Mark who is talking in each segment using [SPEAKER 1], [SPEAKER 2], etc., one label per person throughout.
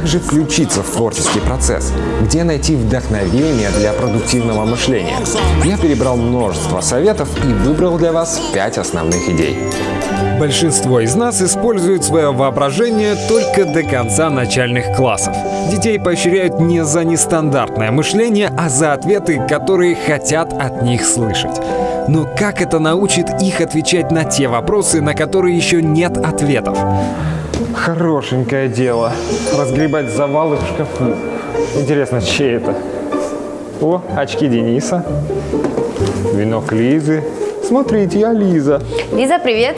[SPEAKER 1] Как же включиться в творческий процесс? Где найти вдохновение для продуктивного мышления? Я перебрал множество советов и выбрал для вас 5 основных идей.
[SPEAKER 2] Большинство из нас используют свое воображение только до конца начальных классов. Детей поощряют не за нестандартное мышление, а за ответы, которые хотят от них слышать. Но как это научит их отвечать на те вопросы, на которые еще нет ответов?
[SPEAKER 1] Хорошенькое дело. Разгребать завалы в шкафу. Интересно, чей это? О, очки Дениса. Венок Лизы. Смотрите, я Лиза.
[SPEAKER 3] Лиза, привет.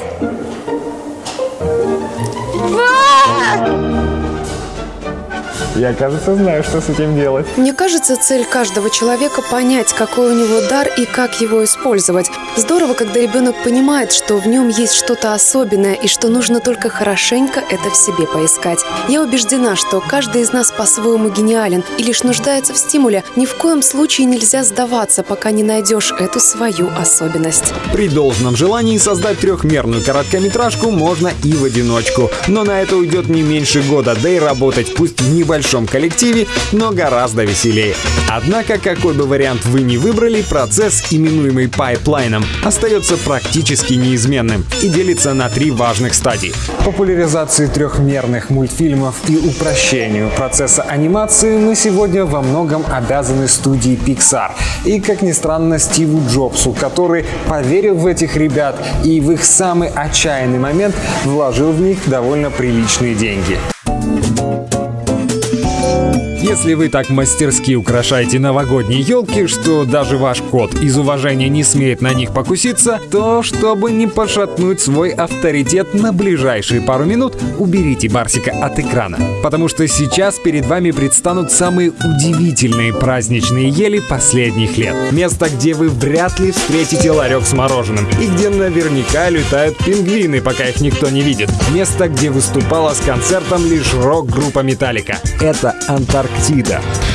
[SPEAKER 1] Я, кажется, знаю, что с этим делать.
[SPEAKER 4] Мне кажется, цель каждого человека понять, какой у него дар и как его использовать. Здорово, когда ребенок понимает, что в нем есть что-то особенное и что нужно только хорошенько это в себе поискать. Я убеждена, что каждый из нас по-своему гениален и лишь нуждается в стимуле. Ни в коем случае нельзя сдаваться, пока не найдешь эту свою особенность.
[SPEAKER 2] При должном желании создать трехмерную короткометражку можно и в одиночку. Но на это уйдет не меньше года, да и работать пусть в небольшом коллективе, но гораздо веселее. Однако, какой бы вариант вы ни выбрали, процесс, именуемый пайплайном, остается практически неизменным и делится на три важных стадии.
[SPEAKER 1] Популяризации трехмерных мультфильмов и упрощению процесса анимации мы сегодня во многом обязаны студии Pixar. И, как ни странно, Стиву Джобсу, который поверил в этих ребят и в их самый отчаянный момент вложил в них довольно приличные деньги.
[SPEAKER 2] Если вы так мастерски украшаете новогодние елки, что даже ваш кот из уважения не смеет на них покуситься, то, чтобы не пошатнуть свой авторитет на ближайшие пару минут, уберите Барсика от экрана. Потому что сейчас перед вами предстанут самые удивительные праздничные ели последних лет. Место, где вы вряд ли встретите ларек с мороженым. И где наверняка летают пингвины, пока их никто не видит. Место, где выступала с концертом лишь рок-группа Металлика. Это Антарктида. Антарктида.